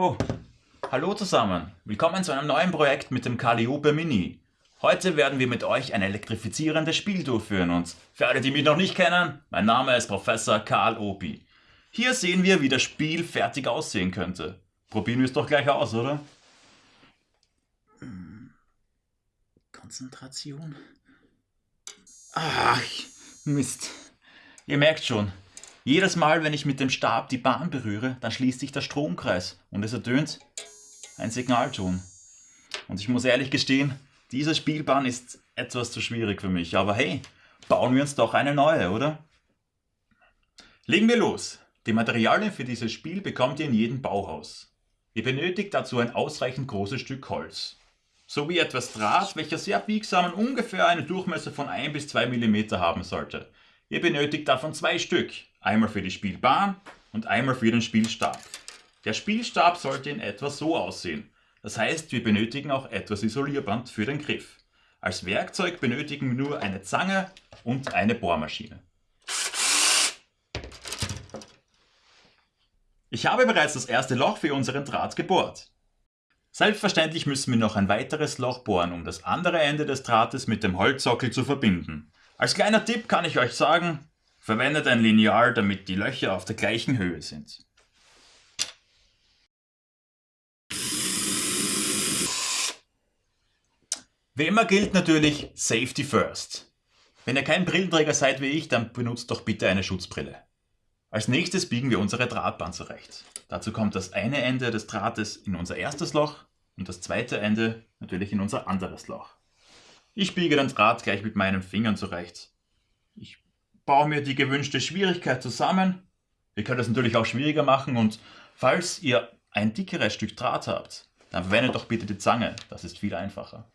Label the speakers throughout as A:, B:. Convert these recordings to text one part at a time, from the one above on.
A: Oh, hallo zusammen. Willkommen zu einem neuen Projekt mit dem Calliope Mini. Heute werden wir mit euch ein elektrifizierendes Spiel durchführen und für alle, die mich noch nicht kennen, mein Name ist Professor Karl Opi. Hier sehen wir, wie das Spiel fertig aussehen könnte. Probieren wir es doch gleich aus, oder? Konzentration. Ach, Mist. Ihr merkt schon, jedes Mal, wenn ich mit dem Stab die Bahn berühre, dann schließt sich der Stromkreis und es ertönt ein Signalton. Und ich muss ehrlich gestehen, diese Spielbahn ist etwas zu schwierig für mich. Aber hey, bauen wir uns doch eine neue, oder? Legen wir los. Die Materialien für dieses Spiel bekommt ihr in jedem Bauhaus. Ihr benötigt dazu ein ausreichend großes Stück Holz. Sowie etwas Draht, welcher sehr biegsam und ungefähr eine Durchmesser von 1 bis 2 mm haben sollte. Ihr benötigt davon zwei Stück, einmal für die Spielbahn und einmal für den Spielstab. Der Spielstab sollte in etwa so aussehen. Das heißt, wir benötigen auch etwas Isolierband für den Griff. Als Werkzeug benötigen wir nur eine Zange und eine Bohrmaschine. Ich habe bereits das erste Loch für unseren Draht gebohrt. Selbstverständlich müssen wir noch ein weiteres Loch bohren, um das andere Ende des Drahtes mit dem Holzsockel zu verbinden. Als kleiner Tipp kann ich euch sagen, verwendet ein Lineal, damit die Löcher auf der gleichen Höhe sind. Wie immer gilt natürlich Safety First. Wenn ihr kein Brillenträger seid wie ich, dann benutzt doch bitte eine Schutzbrille. Als nächstes biegen wir unsere Drahtbahn zurecht. Dazu kommt das eine Ende des Drahtes in unser erstes Loch und das zweite Ende natürlich in unser anderes Loch. Ich biege den Draht gleich mit meinen Fingern zurecht. Ich baue mir die gewünschte Schwierigkeit zusammen. Ihr könnt es natürlich auch schwieriger machen und falls ihr ein dickeres Stück Draht habt, dann verwendet doch bitte die Zange. Das ist viel einfacher.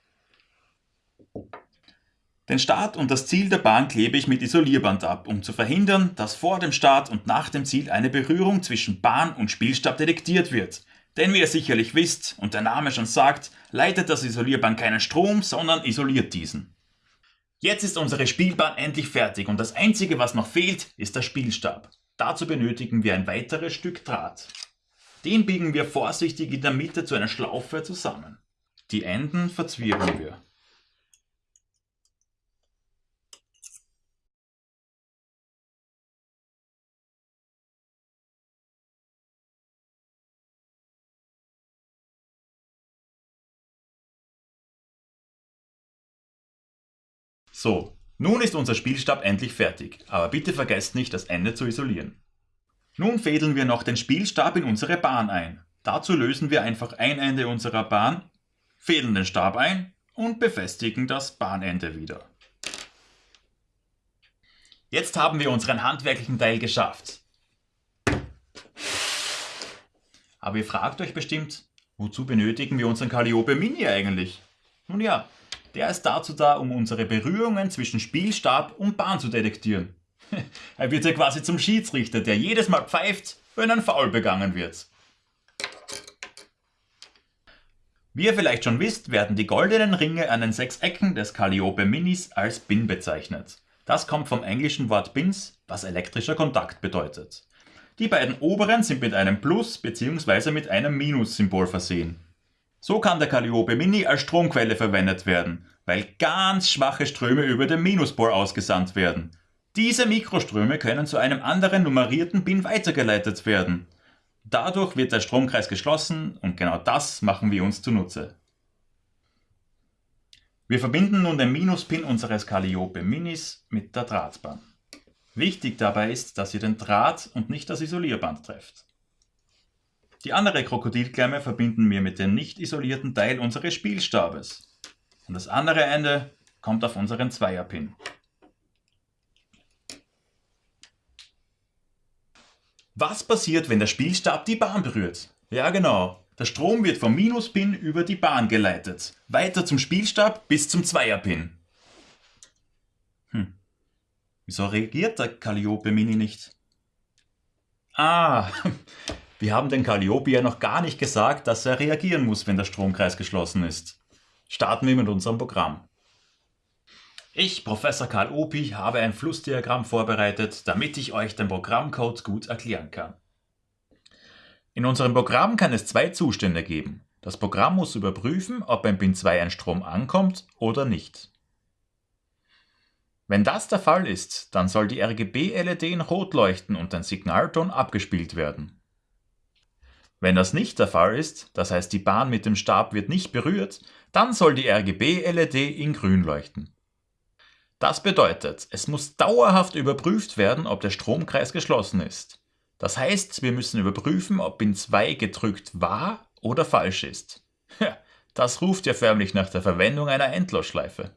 A: Den Start und das Ziel der Bahn klebe ich mit Isolierband ab, um zu verhindern, dass vor dem Start und nach dem Ziel eine Berührung zwischen Bahn und Spielstab detektiert wird. Denn wie ihr sicherlich wisst und der Name schon sagt, leitet das Isolierband keinen Strom, sondern isoliert diesen. Jetzt ist unsere Spielbahn endlich fertig und das einzige was noch fehlt, ist der Spielstab. Dazu benötigen wir ein weiteres Stück Draht. Den biegen wir vorsichtig in der Mitte zu einer Schlaufe zusammen. Die Enden verzwirbeln wir. So, nun ist unser Spielstab endlich fertig, aber bitte vergesst nicht, das Ende zu isolieren. Nun fädeln wir noch den Spielstab in unsere Bahn ein. Dazu lösen wir einfach ein Ende unserer Bahn, fädeln den Stab ein und befestigen das Bahnende wieder. Jetzt haben wir unseren handwerklichen Teil geschafft. Aber ihr fragt euch bestimmt, wozu benötigen wir unseren Calliope Mini eigentlich? Nun ja, der ist dazu da, um unsere Berührungen zwischen Spielstab und Bahn zu detektieren. er wird ja quasi zum Schiedsrichter, der jedes Mal pfeift, wenn ein Foul begangen wird. Wie ihr vielleicht schon wisst, werden die goldenen Ringe an den sechs Ecken des Calliope Minis als Bin bezeichnet. Das kommt vom englischen Wort Bins, was elektrischer Kontakt bedeutet. Die beiden oberen sind mit einem Plus bzw. mit einem Minus-Symbol versehen. So kann der Calliope Mini als Stromquelle verwendet werden, weil ganz schwache Ströme über den Minuspol ausgesandt werden. Diese Mikroströme können zu einem anderen nummerierten Pin weitergeleitet werden. Dadurch wird der Stromkreis geschlossen und genau das machen wir uns zunutze. Wir verbinden nun den Minuspin unseres Calliope Minis mit der Drahtbahn. Wichtig dabei ist, dass ihr den Draht und nicht das Isolierband trefft. Die andere Krokodilklemme verbinden wir mit dem nicht isolierten Teil unseres Spielstabes. Und das andere Ende kommt auf unseren Zweierpin. Was passiert, wenn der Spielstab die Bahn berührt? Ja genau, der Strom wird vom Minuspin über die Bahn geleitet, weiter zum Spielstab bis zum Zweierpin. Hm, wieso reagiert der Calliope Mini nicht? Ah, Wir haben den Calliope ja noch gar nicht gesagt, dass er reagieren muss, wenn der Stromkreis geschlossen ist. Starten wir mit unserem Programm. Ich, Professor Karl Opi, habe ein Flussdiagramm vorbereitet, damit ich euch den Programmcode gut erklären kann. In unserem Programm kann es zwei Zustände geben. Das Programm muss überprüfen, ob beim Pin 2 ein Strom ankommt oder nicht. Wenn das der Fall ist, dann soll die RGB-LED in Rot leuchten und ein Signalton abgespielt werden. Wenn das nicht der Fall ist, das heißt die Bahn mit dem Stab wird nicht berührt, dann soll die RGB-LED in Grün leuchten. Das bedeutet, es muss dauerhaft überprüft werden, ob der Stromkreis geschlossen ist. Das heißt, wir müssen überprüfen, ob Pin 2 gedrückt war oder falsch ist. Das ruft ja förmlich nach der Verwendung einer Endlosschleife.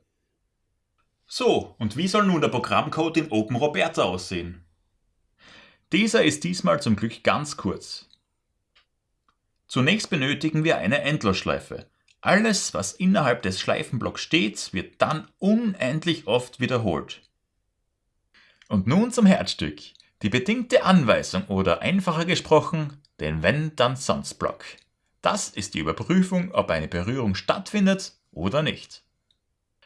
A: So, und wie soll nun der Programmcode in OpenRoberta aussehen? Dieser ist diesmal zum Glück ganz kurz. Zunächst benötigen wir eine Endlosschleife. Alles, was innerhalb des Schleifenblocks steht, wird dann unendlich oft wiederholt. Und nun zum Herzstück. Die bedingte Anweisung oder einfacher gesprochen, den Wenn-Dann-Sonst-Block. Das ist die Überprüfung, ob eine Berührung stattfindet oder nicht.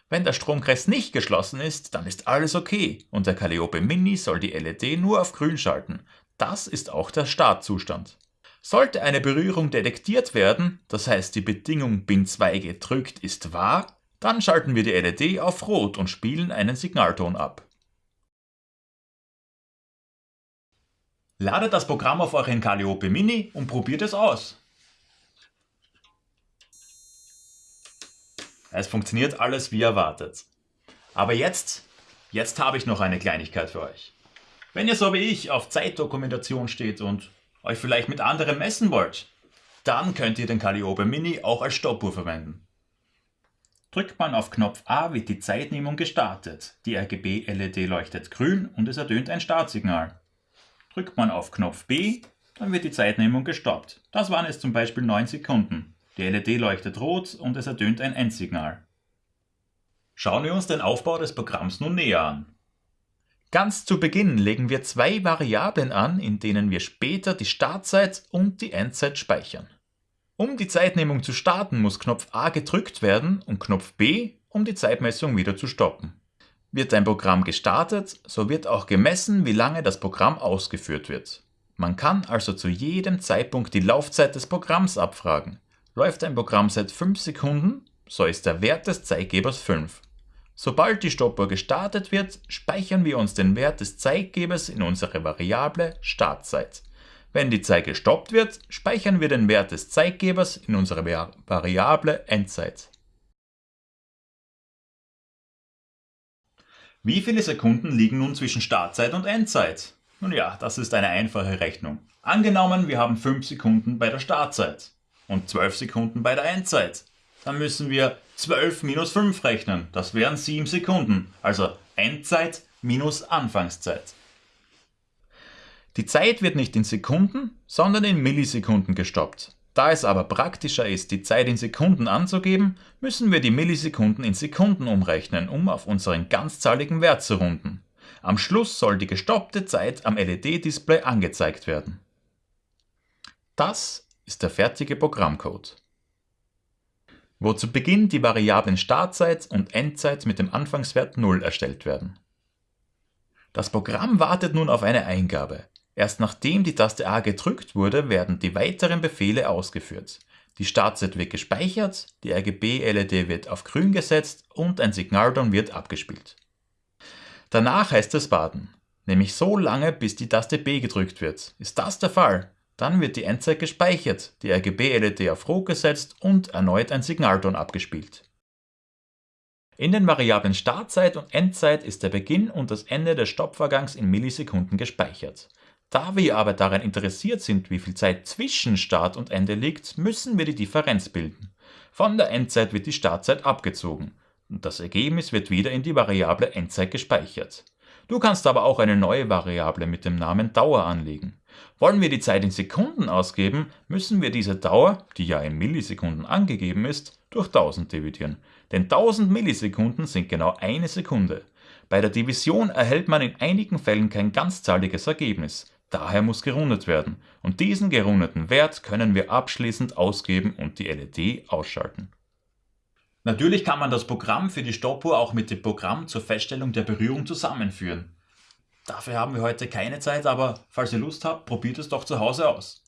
A: Wenn der Stromkreis nicht geschlossen ist, dann ist alles okay und der Calliope Mini soll die LED nur auf grün schalten. Das ist auch der Startzustand. Sollte eine Berührung detektiert werden, das heißt die Bedingung Pin 2 gedrückt ist wahr, dann schalten wir die LED auf Rot und spielen einen Signalton ab. Ladet das Programm auf euren Calliope Mini und probiert es aus. Es funktioniert alles wie erwartet. Aber jetzt, jetzt habe ich noch eine Kleinigkeit für euch. Wenn ihr so wie ich auf Zeitdokumentation steht und euch vielleicht mit anderen messen wollt, dann könnt ihr den Calliope Mini auch als Stoppuhr verwenden. Drückt man auf Knopf A wird die Zeitnehmung gestartet. Die RGB-LED leuchtet grün und es ertönt ein Startsignal. Drückt man auf Knopf B, dann wird die Zeitnehmung gestoppt. Das waren es zum Beispiel 9 Sekunden. Die LED leuchtet rot und es ertönt ein Endsignal. Schauen wir uns den Aufbau des Programms nun näher an. Ganz zu Beginn legen wir zwei Variablen an, in denen wir später die Startzeit und die Endzeit speichern. Um die Zeitnehmung zu starten, muss Knopf A gedrückt werden und Knopf B, um die Zeitmessung wieder zu stoppen. Wird ein Programm gestartet, so wird auch gemessen, wie lange das Programm ausgeführt wird. Man kann also zu jedem Zeitpunkt die Laufzeit des Programms abfragen. Läuft ein Programm seit 5 Sekunden, so ist der Wert des Zeitgebers 5. Sobald die Stoppuhr gestartet wird, speichern wir uns den Wert des Zeitgebers in unsere Variable Startzeit. Wenn die Zeit gestoppt wird, speichern wir den Wert des Zeitgebers in unsere Variable Endzeit. Wie viele Sekunden liegen nun zwischen Startzeit und Endzeit? Nun ja, das ist eine einfache Rechnung. Angenommen, wir haben 5 Sekunden bei der Startzeit und 12 Sekunden bei der Endzeit. Dann müssen wir 12 minus 5 rechnen. Das wären 7 Sekunden. Also Endzeit minus Anfangszeit. Die Zeit wird nicht in Sekunden, sondern in Millisekunden gestoppt. Da es aber praktischer ist, die Zeit in Sekunden anzugeben, müssen wir die Millisekunden in Sekunden umrechnen, um auf unseren ganzzahligen Wert zu runden. Am Schluss soll die gestoppte Zeit am LED-Display angezeigt werden. Das ist der fertige Programmcode. Wo zu Beginn die Variablen Startzeit und Endzeit mit dem Anfangswert 0 erstellt werden. Das Programm wartet nun auf eine Eingabe. Erst nachdem die Taste A gedrückt wurde, werden die weiteren Befehle ausgeführt. Die Startzeit wird gespeichert, die RGB-LED wird auf grün gesetzt und ein Signalton wird abgespielt. Danach heißt es warten, nämlich so lange bis die Taste B gedrückt wird. Ist das der Fall, dann wird die Endzeit gespeichert, die RGB-LED auf Rot gesetzt und erneut ein Signalton abgespielt. In den Variablen Startzeit und Endzeit ist der Beginn und das Ende des Stoppvorgangs in Millisekunden gespeichert. Da wir aber daran interessiert sind, wie viel Zeit zwischen Start und Ende liegt, müssen wir die Differenz bilden. Von der Endzeit wird die Startzeit abgezogen und das Ergebnis wird wieder in die Variable Endzeit gespeichert. Du kannst aber auch eine neue Variable mit dem Namen Dauer anlegen. Wollen wir die Zeit in Sekunden ausgeben, müssen wir diese Dauer, die ja in Millisekunden angegeben ist, durch 1000 dividieren. Denn 1000 Millisekunden sind genau eine Sekunde. Bei der Division erhält man in einigen Fällen kein ganzzahliges Ergebnis. Daher muss gerundet werden. Und diesen gerundeten Wert können wir abschließend ausgeben und die LED ausschalten. Natürlich kann man das Programm für die Stoppuhr auch mit dem Programm zur Feststellung der Berührung zusammenführen. Dafür haben wir heute keine Zeit, aber falls ihr Lust habt, probiert es doch zu Hause aus.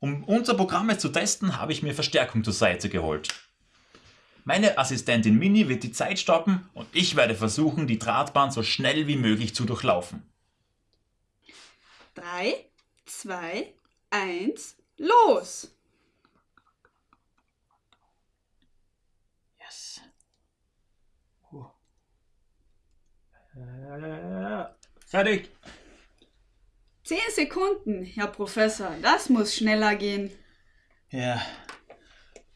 A: Um unser Programm jetzt zu testen, habe ich mir Verstärkung zur Seite geholt. Meine Assistentin Mini wird die Zeit stoppen und ich werde versuchen, die Drahtbahn so schnell wie möglich zu durchlaufen.
B: 3, 2, 1, los!
A: Yes. Äh, fertig.
B: 10 Sekunden, Herr Professor, das muss schneller gehen.
A: Ja,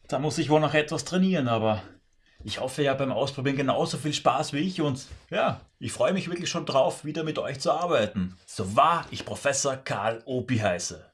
A: da muss ich wohl noch etwas trainieren, aber ich hoffe ja beim Ausprobieren genauso viel Spaß wie ich und ja, ich freue mich wirklich schon drauf, wieder mit euch zu arbeiten. So wahr ich Professor Karl Opi heiße.